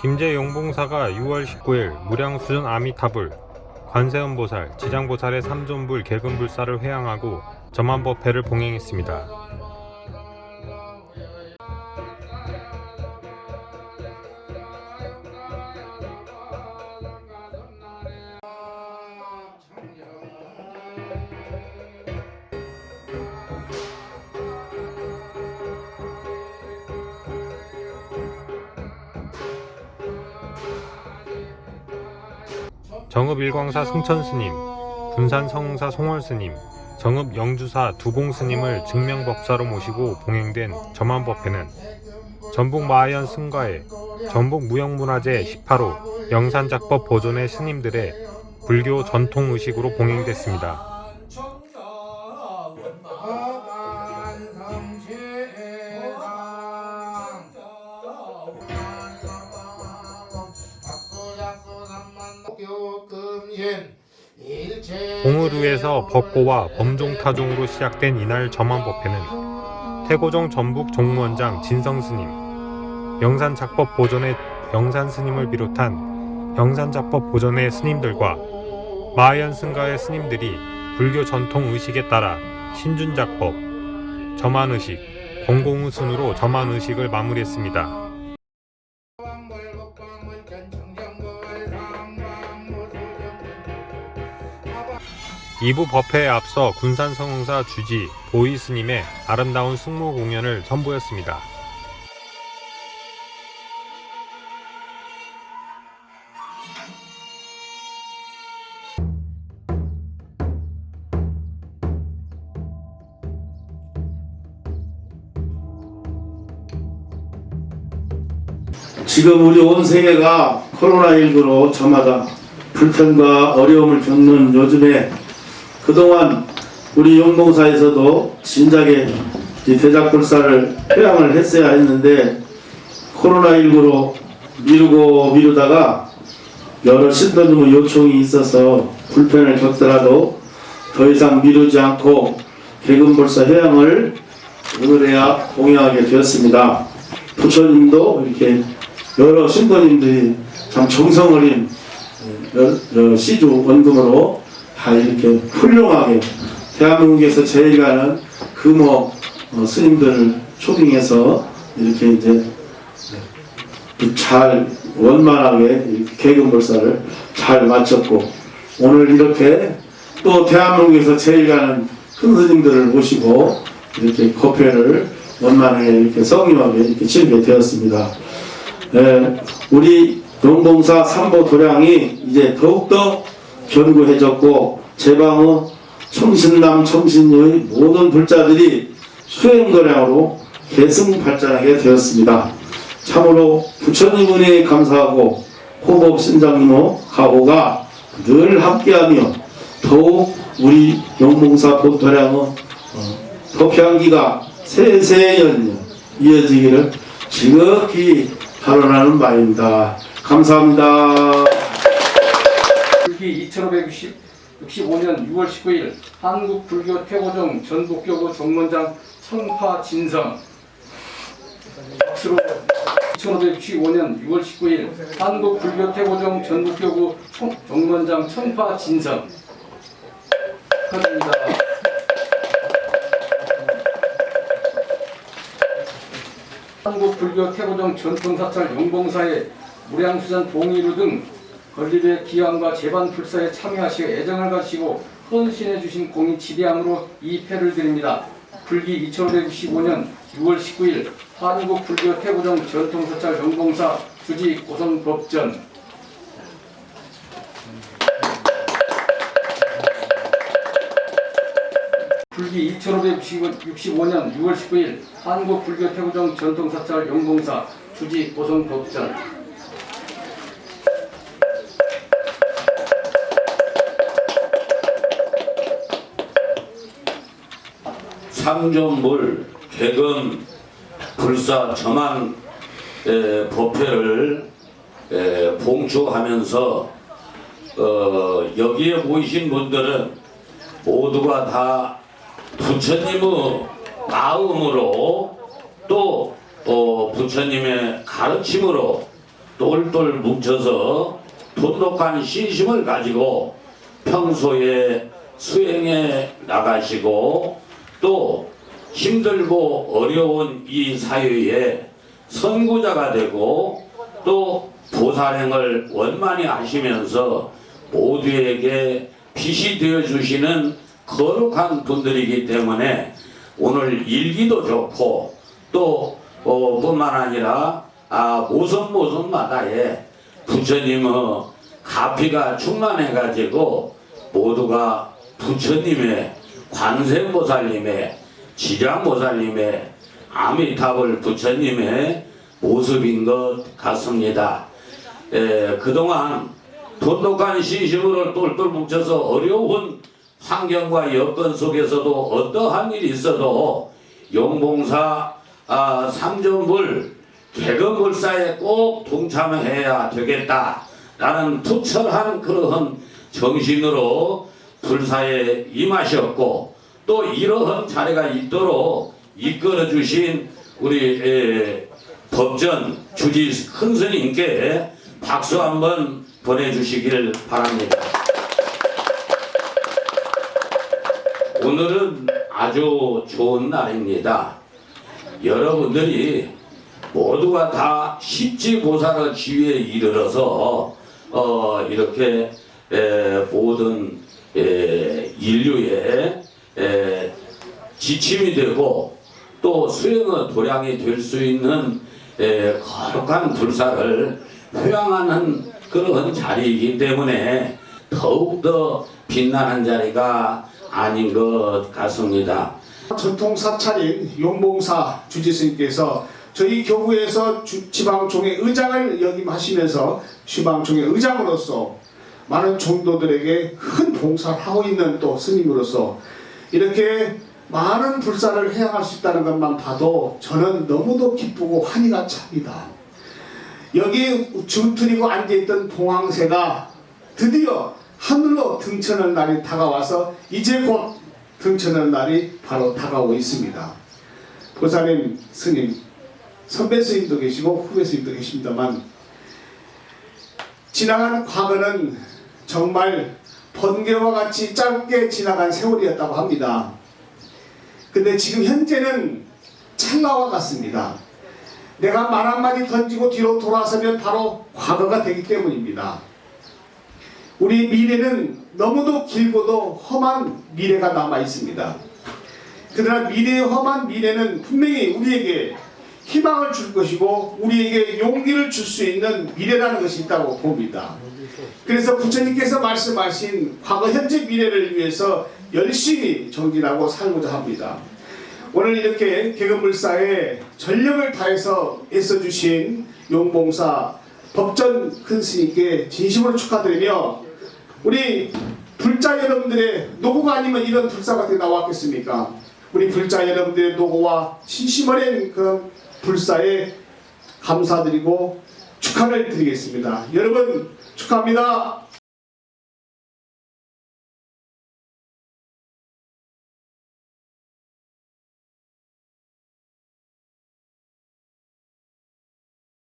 김제 용봉사가 6월 19일 무량수전 아미타불, 관세음보살, 지장보살의 삼존불 개근불사를 회양하고 점안법회를 봉행했습니다. 정읍 일광사 승천스님, 군산 성사 송월스님, 정읍 영주사 두공스님을 증명법사로 모시고 봉행된 점안법회는 전북 마하연 승가의 전북 무형문화재 18호 영산작법 보존의 스님들의 불교 전통 의식으로 봉행됐습니다. 봉으루에서 법고와 범종타종으로 시작된 이날 점안법회는 태고정 전북 종무원장 진성스님, 영산작법 보존의 영산스님을 비롯한 영산작법 보존의 스님들과 마하연 승가의 스님들이 불교 전통 의식에 따라 신준작법, 점안의식, 공공의 순으로 점안의식을 마무리했습니다. 2부 법회에 앞서 군산성흥사 주지 보이스님의 아름다운 승무 공연을 선보였습니다. 지금 우리 온 세계가 코로나19로 저마다 불편과 어려움을 겪는 요즘에 그동안 우리 용봉사에서도 진작에 이 대작불사를 회양을 했어야 했는데 코로나19로 미루고 미루다가 여러 신도님의 요청이 있어서 불편을 겪더라도 더 이상 미루지 않고 개근불사 회양을 오늘에야 공양하게 되었습니다. 부처님도 이렇게 여러 신도님들이 참 정성 어린 시주 원금으로 다 이렇게 훌륭하게 대한민국에서 제일 가는 금호 어, 스님들을 초빙해서 이렇게 이제 잘 원만하게 개근불사를 잘 마쳤고 오늘 이렇게 또 대한민국에서 제일 가는 큰 스님들을 모시고 이렇게 법회를 원만하게 이렇게 성의하게 이렇게 치르게 되었습니다. 예, 우리 용봉사 삼보 도량이 이제 더욱더 견고해졌고 제방의 청신남 청신녀의 모든 불자들이 수행도량으로 계승 발전하게 되었습니다. 참으로 부처님 은혜에 감사하고 호법 신장님의 가호가 늘 함께하며 더욱 우리 용봉사 본도량의 어, 법향기가 세세연 이어지기를 지극히 발언하는 바입니다. 감사합니다. 불기 2565년 6월 19일 한국불교 태고정 전북교구 정문장 청파 진성 박수로 2565년 6월 19일 한국불교 태고정 전북교구 청- 정문장 청파 진성 축하드립니다. 한국불교 태고정 전통사찰 용봉사의 무량수산 봉이루 등 건립의 기원과 재반 불사에 참여하시어 애정을 가지고 헌신해 주신 공이 지대함으로 이 패를 드립니다. 불기 2565년 6월 19일 한국 불교 태고정 전통사찰 용봉사 주지 고성법전 불기 2565년 6월 19일 한국 불교 태고정 전통사찰 용봉사 주지 고성법전 상존물 개금 불사 점안 에, 법회를 에, 봉축하면서 어, 여기에 모이신 분들은 모두가 다 부처님의 마음으로 또 어, 부처님의 가르침으로 똘똘 뭉쳐서 돈독한 신심을 가지고 평소에 수행해 나가시고 또 힘들고 어려운 이 사회에 선구자가 되고 또 보살행을 원만히 하시면서 모두에게 빛이 되어 주시는 거룩한 분들이기 때문에 오늘 일기도 좋고 또 어, 뿐만 아니라 아, 모섬 모섬마다에 부처님의 가피가 충만해 가지고 모두가 부처님의 관세음보살님의 지장보살님의 아미타불 부처님의 모습인 것 같습니다. 에, 그동안 돈독한 신심으로 똘똘 뭉쳐서 어려운 환경과 여건 속에서도 어떠한 일이 있어도 용봉사 아, 삼존불 개근불사에 꼭 동참해야 되겠다라는 투철한 그러한 정신으로 불사에 임하셨고 또 이러한 자리가 있도록 이끌어 주신 우리 에, 법전 주지 큰 스님께 박수 한번 보내주시길 바랍니다. 오늘은 아주 좋은 날입니다. 여러분들이 모두가 다 십지보살의 지위에 이르러서 어, 이렇게 에, 모든 에, 인류의 에, 지침이 되고 또 수행의 도량이 될 수 있는 에, 거룩한 불사를 회양하는 그런 자리이기 때문에 더욱더 빛나는 자리가 아닌 것 같습니다. 전통 사찰인 용봉사 주지스님께서 저희 교구에서 주- 지방총회 의장을 역임하시면서 지방총회 의장으로서 많은 종도들에게 큰 봉사를 하고 있는 또 스님으로서 이렇게 많은 불사를 해양할 수 있다는 것만 봐도 저는 너무도 기쁘고 환희가 찹니다. 여기 줄트리고 앉아있던 봉황새가 드디어 하늘로 등천할 날이 다가와서 이제 곧 등천할 날이 바로 다가오고 있습니다. 보살님, 스님, 선배 스님도 계시고 후배 스님도 계십니다만 지나간 과거는 정말 번개와 같이 짧게 지나간 세월이었다고 합니다. 근데 지금 현재는 찰나와 같습니다. 내가 말 한마디 던지고 뒤로 돌아서면 바로 과거가 되기 때문입니다. 우리 미래는 너무도 길고도 험한 미래가 남아 있습니다. 그러나 미래의 험한 미래는 분명히 우리에게 희망을 줄 것이고 우리에게 용기를 줄 수 있는 미래라는 것이 있다고 봅니다. 그래서 부처님께서 말씀하신 과거 현재 미래를 위해서 열심히 정진하고 살고자 합니다. 오늘 이렇게 개근불사에 전력을 다해서 애써주신 용봉사 법전 큰 스님께 진심으로 축하드리며 우리 불자 여러분들의 노고가 아니면 이런 불사가 나왔겠습니까? 우리 불자 여러분들의 노고와 진심 어린 그런 불사에 감사드리고 축하를 드리겠습니다. 여러분 축하합니다.